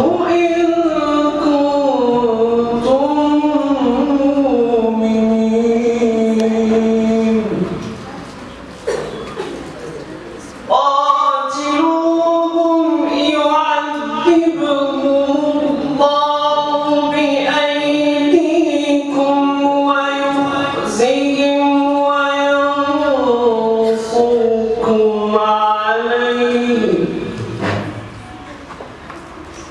whom I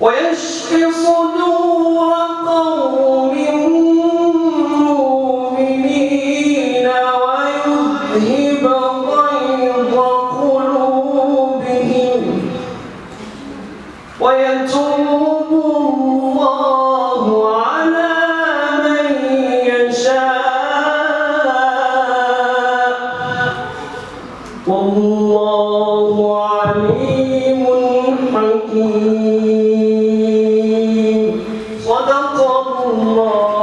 ويشفي صدور قوم مؤمنين ويذهب غيظ قلوبهم ويتوب الله على من يشاء. والله عليم حكيم. الله